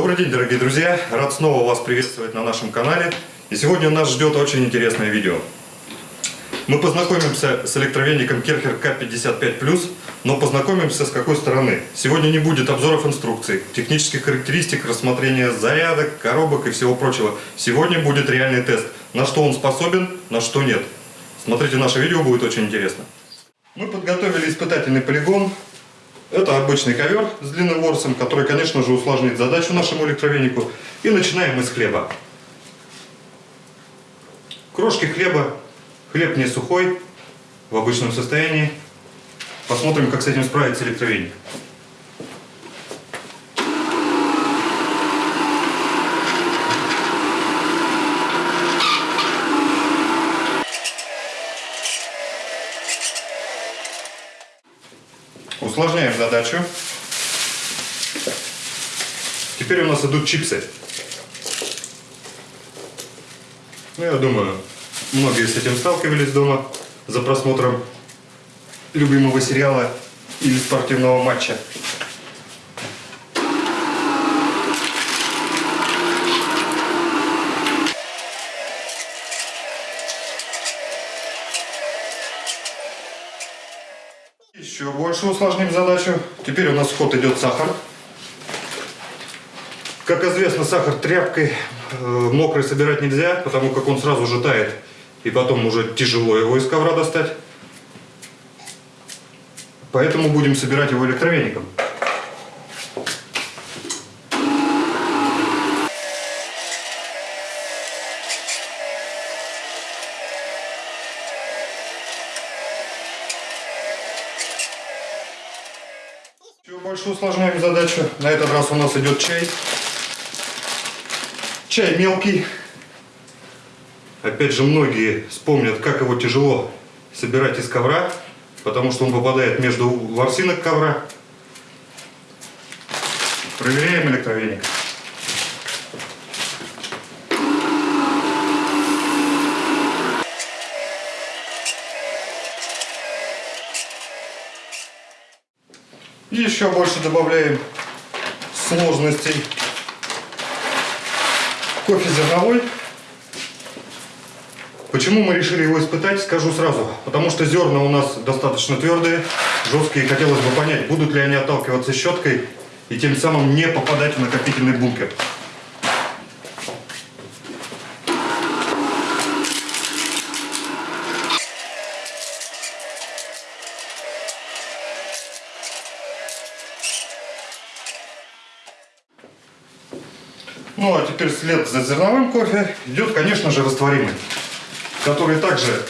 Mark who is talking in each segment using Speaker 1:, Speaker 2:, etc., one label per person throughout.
Speaker 1: Добрый день, дорогие друзья! Рад снова вас приветствовать на нашем канале. И сегодня нас ждет очень интересное видео. Мы познакомимся с электровеником Керхер К55+, но познакомимся с какой стороны. Сегодня не будет обзоров инструкций, технических характеристик, рассмотрения зарядок, коробок и всего прочего. Сегодня будет реальный тест, на что он способен, на что нет. Смотрите наше видео, будет очень интересно. Мы подготовили испытательный полигон. Это обычный ковер с длинным ворсом, который, конечно же, усложнит задачу нашему электровенику. И начинаем мы с хлеба. Крошки хлеба Хлеб не сухой, в обычном состоянии. Посмотрим, как с этим справится электровеник. Усложняем задачу. Теперь у нас идут чипсы. Ну, я думаю, Многие с этим сталкивались дома за просмотром любимого сериала или спортивного матча. Еще больше усложним задачу. Теперь у нас в ход идет сахар. Как известно, сахар тряпкой э, мокрый собирать нельзя, потому как он сразу же тает и потом уже тяжело его из ковра достать. Поэтому будем собирать его электровеником. Больше усложняем задачу. На этот раз у нас идет чай. Чай мелкий, Опять же, многие вспомнят, как его тяжело собирать из ковра, потому что он попадает между ворсинок ковра. Проверяем электровеник. Еще больше добавляем сложностей кофе зерновой. Почему мы решили его испытать, скажу сразу. Потому что зерна у нас достаточно твердые, жесткие. Хотелось бы понять, будут ли они отталкиваться щеткой и тем самым не попадать в накопительный бункер. Ну а теперь след за зерновым кофе идет, конечно же, растворимый который также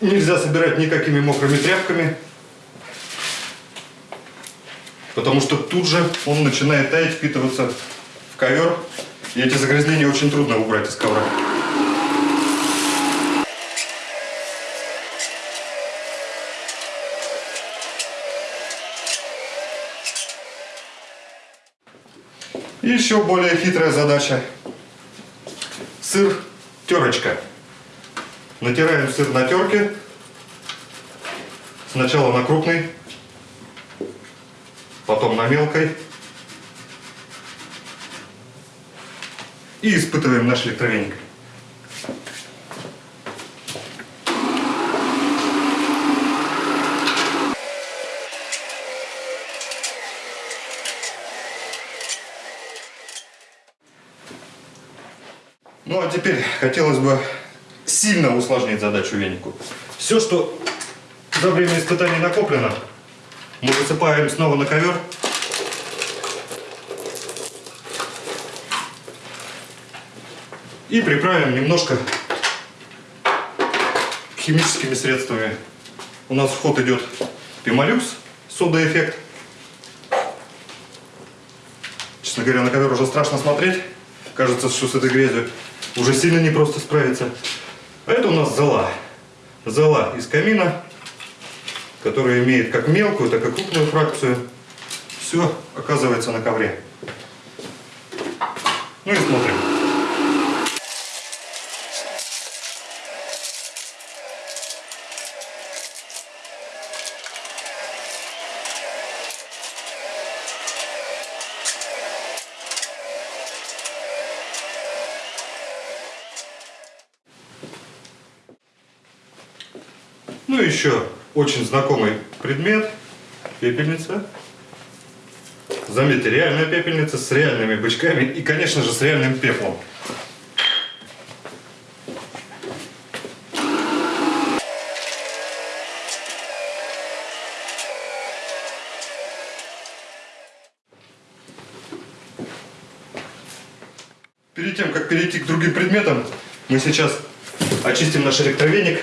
Speaker 1: нельзя собирать никакими мокрыми тряпками, потому что тут же он начинает таять, впитываться в ковер, и эти загрязнения очень трудно убрать из ковра. И еще более хитрая задача. Сыр терочка. Натираем сыр на терке. Сначала на крупной, потом на мелкой. И испытываем наш электровеник. Ну а теперь хотелось бы сильно усложнить задачу венику. Все, что за время испытаний накоплено, мы высыпаем снова на ковер. И приправим немножко химическими средствами. У нас в ход идет пимолюкс, сода-эффект. Честно говоря, на ковер уже страшно смотреть. Кажется, что с этой грязью уже сильно непросто справиться. А это у нас зола. Зола из камина, которая имеет как мелкую, так и крупную фракцию. Все оказывается на ковре. Ну и смотрим. Ну и еще очень знакомый предмет. Пепельница. Заметьте, реальная пепельница с реальными бычками и, конечно же, с реальным пеплом. Перед тем, как перейти к другим предметам, мы сейчас очистим наш электровеник.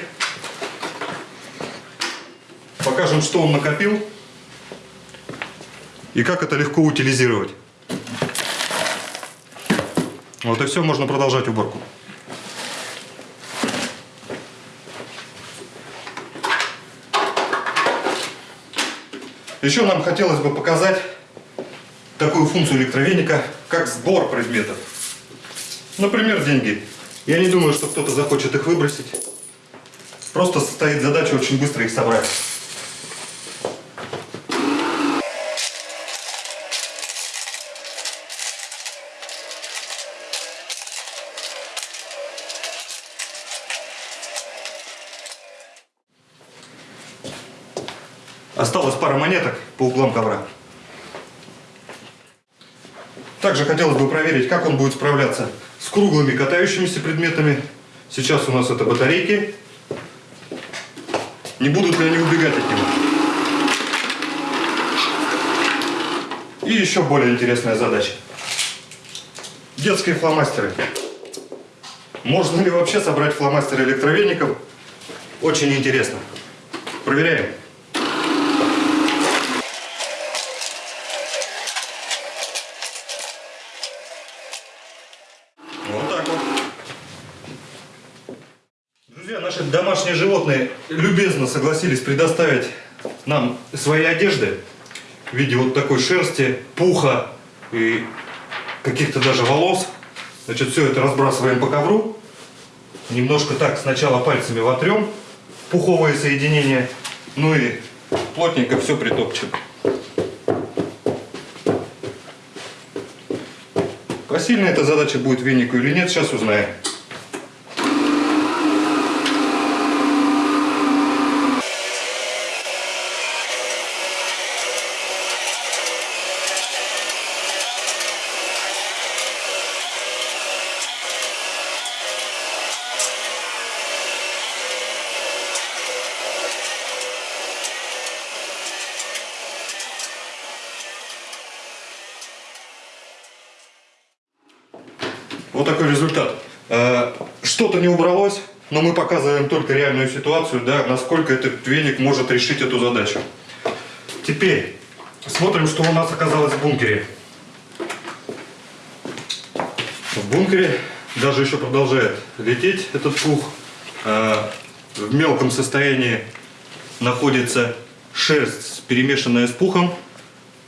Speaker 1: Покажем, что он накопил и как это легко утилизировать. Вот и все, можно продолжать уборку. Еще нам хотелось бы показать такую функцию электровеника, как сбор предметов. Например, деньги. Я не думаю, что кто-то захочет их выбросить. Просто стоит задача очень быстро их собрать. Осталось пара монеток по углам ковра. Также хотелось бы проверить, как он будет справляться с круглыми катающимися предметами. Сейчас у нас это батарейки. Не будут ли они убегать от него? И еще более интересная задача. Детские фломастеры. Можно ли вообще собрать фломастеры электровеником? Очень интересно. Проверяем. Вот так вот. Друзья, наши домашние животные любезно согласились предоставить нам свои одежды в виде вот такой шерсти, пуха и каких-то даже волос. Значит, все это разбрасываем по ковру. Немножко так сначала пальцами вотрем пуховое соединение, ну и плотненько все притопчем. Посильна эта задача будет венику или нет, сейчас узнаем. Вот такой результат. Э, Что-то не убралось, но мы показываем только реальную ситуацию, да, насколько этот веник может решить эту задачу. Теперь смотрим, что у нас оказалось в бункере. В бункере даже еще продолжает лететь этот пух. Э, В мелком состоянии находится шерсть, перемешанная с пухом.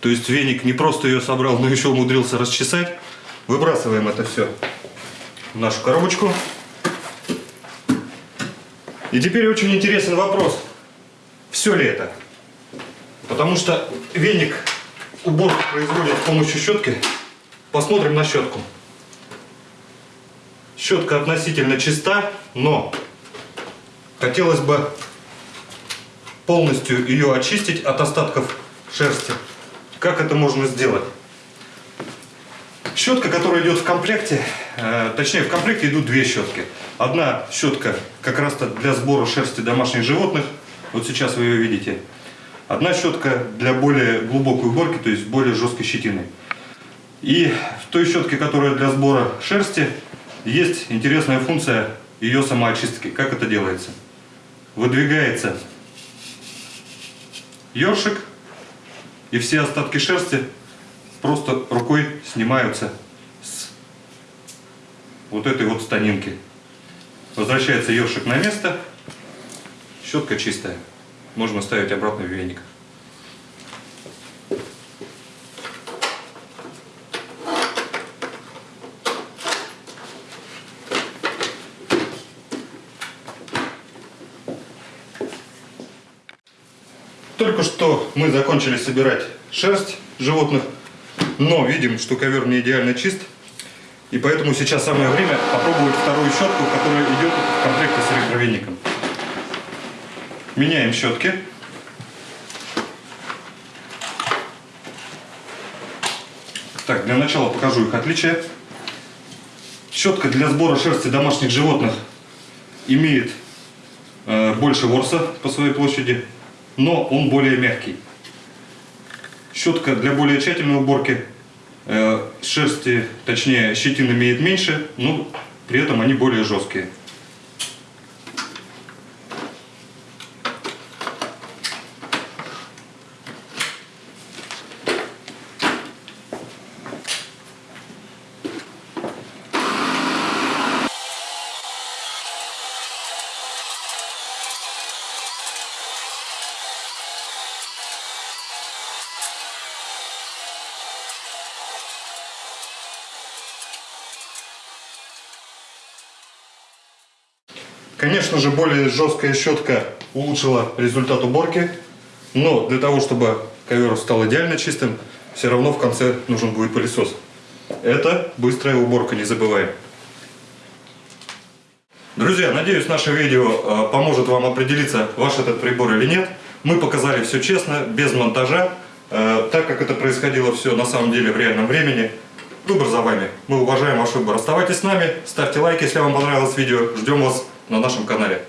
Speaker 1: То есть веник не просто ее собрал, но еще умудрился расчесать. Выбрасываем это все нашу коробочку. И теперь очень интересный вопрос. Все ли это? Потому что веник уборку производит с помощью щетки. Посмотрим на щетку. Щетка относительно чиста, но хотелось бы полностью ее очистить от остатков шерсти. Как это можно сделать? Щетка, которая идет в комплекте, точнее в комплекте идут две щетки. Одна щетка как раз для сбора шерсти домашних животных, вот сейчас вы ее видите. Одна щетка для более глубокой уборки, то есть более жесткой щетины. И в той щетке, которая для сбора шерсти, есть интересная функция ее самоочистки. Как это делается? Выдвигается ёршик, и все остатки шерсти просто рукой снимаются вот этой вот станинки. Возвращается ёршик на место, щетка чистая. Можно ставить обратно в веник. Только что мы закончили собирать шерсть животных, но видим, что ковер не идеально чист. И поэтому сейчас самое время попробовать вторую щетку, которая идет в комплекте с электровеником. Меняем щетки. Так, для начала покажу их отличия. Щетка для сбора шерсти домашних животных имеет э, больше ворса по своей площади, но он более мягкий. Щетка для более тщательной уборки шерсти, точнее щетин имеет меньше, но при этом они более жесткие. Конечно же, более жесткая щетка улучшила результат уборки, но для того, чтобы ковер стал идеально чистым, все равно в конце нужен будет пылесос. Это быстрая уборка, не забываем. Друзья, надеюсь, наше видео э, поможет вам определиться, ваш этот прибор или нет. Мы показали все честно, без монтажа, э, так как это происходило все на самом деле в реальном времени. Выбор за вами. Мы уважаем ваш выбор. Оставайтесь с нами, ставьте лайк, если вам понравилось видео. Ждем вас на нашем канале.